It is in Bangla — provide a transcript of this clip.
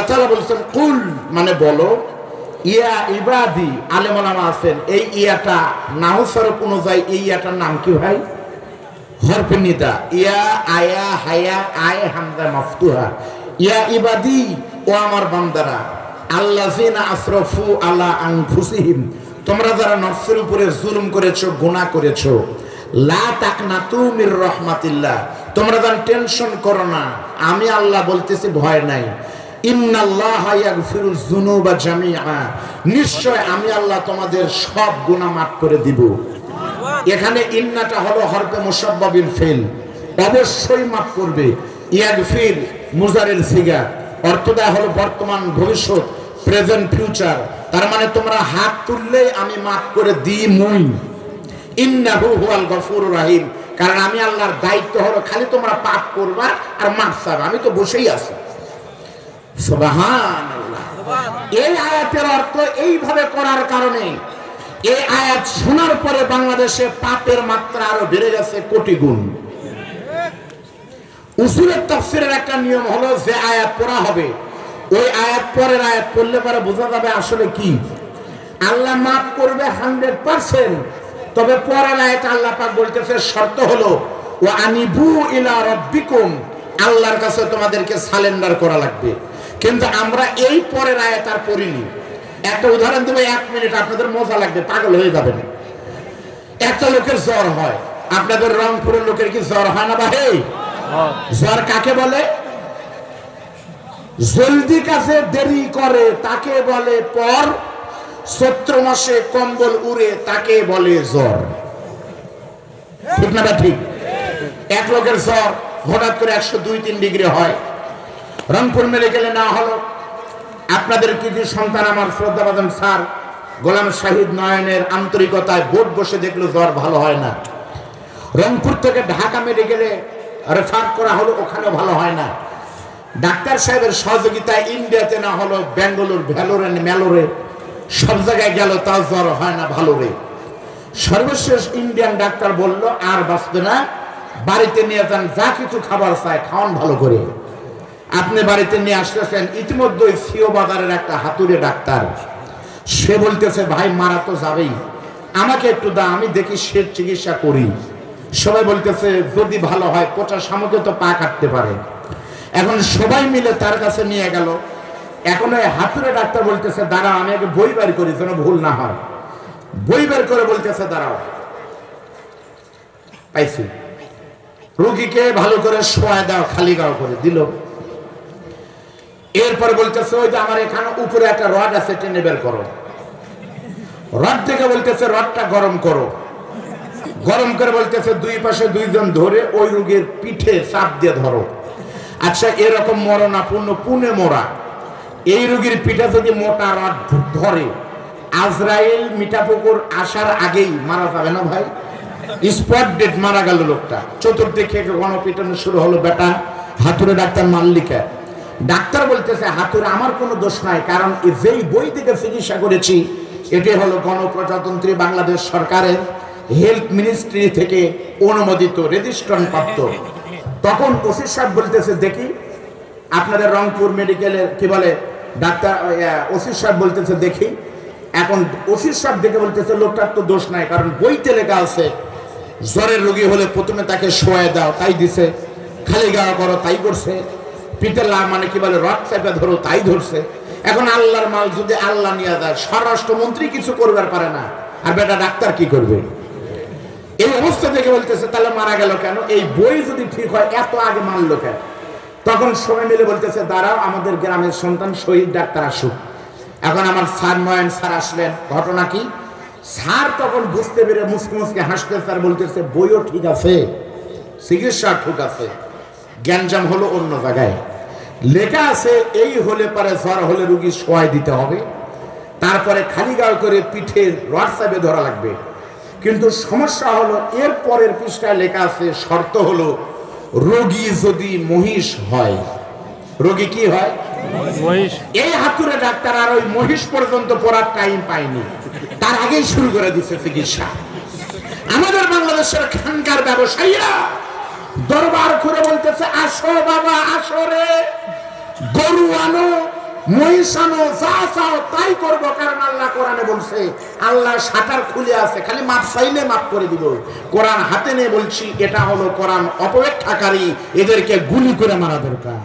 আল্লাহ তাআলা বলছেন, কুল মানে বলো, ইয়া ইবাদি আছেন, এই ইয়াটা অনুযায়ী এই ইয়াটার নাম কি ভাই? ইয়া, আয়া, হায়া, আয় হামদা ইয়া ইবাদি ও আমার বান্দারা আনফুসিহিম তোমরা যারা নফসের উপরে জুলুম করেছ, গুনাহ করেছ লা তাকনাতু মির রাহমাতিল্লাহ তোমরা যেন টেনশন করো না আমি আল্লাহ বলতেছি, ভয় নাই নিশ্চয় আমি আল্লাহ তোমাদের সব গুনাহ মাফ করে দিব। এখানে ইন্নাটা হলো মুসাব্বাবিল ফেল। অবশ্যই মাফ করবে। ইয়াগফির মুজারের সিগা হলো বর্তমান ভবিষ্যৎ, প্রেজেন্ট ফিউচার। তার মানে তোমরা হাত তুললেই আমি মাফ করে দিই মুই ইন্নাহু হুয়াল গফুর রাহিম। কারণ আমি আল্লাহর দায়িত্ব হলো খালি তোমরা পাপ করবা আর মাফ চাবে। আমি তো বসেই আছি। এই আয়াতের অর্থ এইভাবে করার কারণে এই আয়াত শোনার পরে বাংলাদেশে পাপের মাত্রা আরও বেড়ে গেছে কোটি গুণ। তাফসিরের একটা নিয়ম হলো যে আয়াত পড়া হবে, ওই আয়াত পরের আয়াত পড়লে পরে বোঝা যাবে আসলে কি। আল্লাহ মাফ করবে হান্ড্রেড পার্সেন্ট, তবে পরের আয়াত আল্লাহ পাক বলতেছে শর্ত হলো ও আনিবু ইলা রব্বিকুম, আল্লাহর কাছে তোমাদেরকে সালেন্ডার করা লাগবে। কিন্তু আমরা এই পরের আয়াত আর পড়িনি। একটা উদাহরণ দেবো, এক মিনিট, আপনাদের মজা লাগবে, পাগল হয়ে যাবেন। একটা লোকের জ্বর হয়। আপনাদের রংপুরের লোকের কি জ্বর হয় না ভাই জ্বর কাকে বলে? জলদি কাছে দেরি করে, তাকে বলে পর। সত্র মাসে কম্বল উড়ে, তাকে বলে জ্বর। ঠিক না ঠিক? এক লোকের জ্বর হঠাৎ করে একশো দুই, তিন ডিগ্রি হয়। রংপুর মেডিকেলে না হলো। আপনাদের কিছু সন্তান আমার শ্রদ্ধাবাদন স্যার? গোলাম শাহিদ নয়নের আন্তরিকতায় বোর্ড বসে দেখল জ্বর ভালো হয় না। রংপুর থেকে ঢাকা মেডিকেলে রেফার করা হলো, ওখানেও ভালো হয় না। ডাক্তার সাহেবের সহযোগিতায় ইন্ডিয়াতে না হলো, ব্যাঙ্গালোর, ভ্যালোরে, ম্যালোরে, সব জায়গায় গেল, তাও জ্বর হয় না ভালো রে সর্বশেষ ইন্ডিয়ান ডাক্তার বলল, আর বাঁচবে না। বাড়িতে নিয়ে যান, যা কিছু খাবার চায়, খাওয়ান ভালো করে। আপনি বাড়িতে নিয়ে আসতেছেন ইতিমধ্যে সিও বাজারের একটা হাতুড়ে ডাক্তার। সে বলতেছে, ভাই, মারা তো যাবেই। আমাকে একটু দা আমি দেখি সে চিকিৎসা করি। সবাই বলতেছে, যদি ভালো হয় কোটা সামকে তো পা কাটতে পারে। এখন সবাই মিলে তার কাছে নিয়ে গেল। এখন ওই হাতুড়ে ডাক্তার বলতেছে, দাঁড়াও, আমি আগে বই বের করি যেন ভুল না হয়। বই বের করে বলতেছে, দাঁড়াও। পাইছি। রুগীকে ভালো করে শোয়া দাও, খালি গাও করে দিল। এরপর বলতেছে, ওই যে আমার এখানে উপরে একটা রড আছে, টেনে বের করো। রড থেকে বলতেছে, রডটা গরম করো। গরম করে বলতেছে, দুই পাশে দুইজন ধরে ওই রোগীর পিঠে চাপ দিয়ে ধরো। আচ্ছা এরকম মরণাপূর্ণ পুনে মোড়া এই রোগীর পিঠে যদি মোটা রড ধরে, আজরাইল মিঠাপুকুর আসার আগেই মারা যাবে না ভাই? স্পট ডেট মারা গেল লোকটা। চতুর্দিকে গণপিটানো শুরু হলো, বেটা। হাতুড়ে ডাক্তার মাল্লিকা। ডাক্তার বলতেছে হাতুড়ে আমার কোনো দোষ নাই, কারণ যেই বই থেকে চিকিৎসা করেছি, এটি হলো গণপ্রজাতন্ত্রী বাংলাদেশ সরকারের হেলথ মিনিস্ট্রি থেকে অনুমোদিত রেজিস্ট্রেশন প্রাপ্ত তখন ওসি সাহেব বলতেছে, দেখি, আপনাদের রংপুর মেডিকেলের, কি বলে, ডাক্তার ওসি সাহেব বলতেছে, দেখি। এখন ওসি সাহেব দেখে বলতেছে, লোকটার তো দোষ নাই, কারণ বইতে লেখা আছে, জ্বরের রোগী হলে প্রথমে তাকে শোয়াই দাও, তাই দিছে, খালি গাওয়া করো, তাই করছে। পিঠে লা মানে কি বলে, রথ চাপে ধরো, তাই ধরছে। এখন আল্লাহর মাল যদি আল্লাহ নিয়ে যায়, স্বরাষ্ট্রমন্ত্রী কিছু করবার পারে না। আর বেটা ডাক্তার কি করবে? এই অবস্থা দেখে বলতেছে, তাহলে মারা গেল কেন? এই বই যদি ঠিক হয়, এত আগে মারলো কেন? তখন সবাই মিলে বলতেছে, দাঁড়াও, আমাদের গ্রামের সন্তান শহীদ ডাক্তার আসুক। এখন আমার স্যার নয়ন স্যার আসলেন। ঘটনা কি? স্যার তখন বুঝতে পেরে মুসকে মুসকে হাসতে স্যার বলতেছে, বইও ঠিক আছে, চিকিৎসা ঠিক আছে, জ্ঞানজাম হলো অন্য জায়গায়। লেখা আছে এই হলে পারে জ্বর হলে রুগী সোয়াই দিতে হবে। তারপরে খালি গাও করে পিঠে হোয়াটসঅ্যাপে ধরা লাগবে। কিন্তু সমস্যা হলো এর পরের পৃষ্ঠায় লেখা আছে শর্ত হলো রোগী যদি মহিষ হয় রোগী কি হয়? মহিষ। এই হাতুরে ডাক্তার আর ওই মহিষ পর্যন্ত পড়ার টাইম পায়নি। তার আগেই শুরু করে দিচ্ছে চিকিৎসা। আমাদের বাংলাদেশের খানকার ব্যবসায়ীরা দরবার করে বলতেছে, আসো বাবা, আসো রে। গরু আনো যা চাও তাই করব। কারণ আল্লাহ কোরআনে বলছে, আল্লাহ সাঁতার খুলে আছে, খালি মাপ চাইলে মাপ করে দিব। কোরআন হাতে নিয়ে বলছি, এটা হলো কোরআন অপেক্ষাকারী, এদেরকে গুলি করে মারা দরকার।